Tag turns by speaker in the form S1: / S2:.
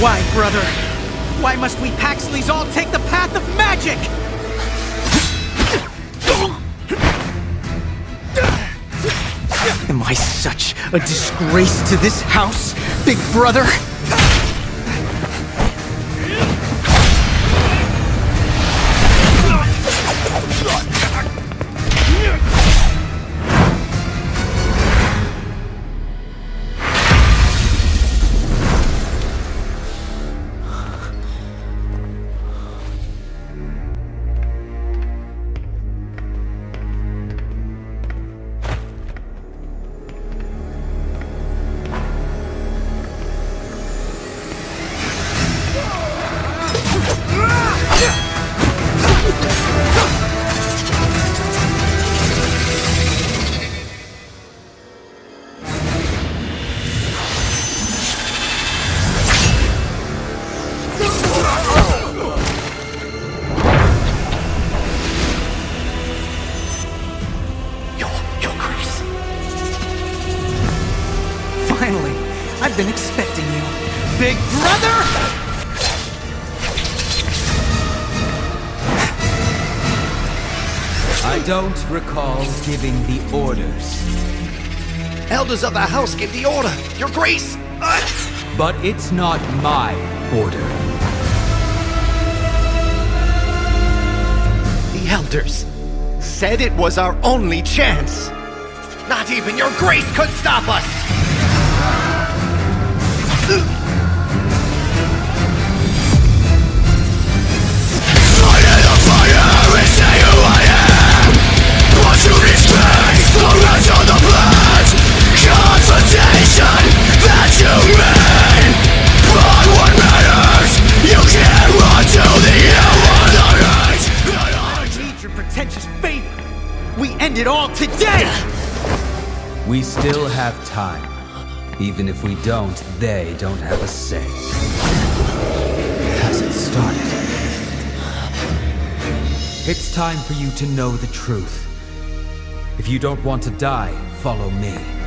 S1: Why, brother? Why must we Paxleys all take the path of magic? Am I such a disgrace to this house, big brother? Been expecting you. Big brother!
S2: I don't recall giving the orders,
S3: Elders of the house gave the order. Your grace. Uh,
S2: but it's not my order.
S3: the elders said it was our only chance. Not even your grace could stop us.
S1: We end it all today!
S2: We still have time. Even if we don't, they don't have a say. Hasn't started. It's time for you to know the truth. If you don't want to die, follow me.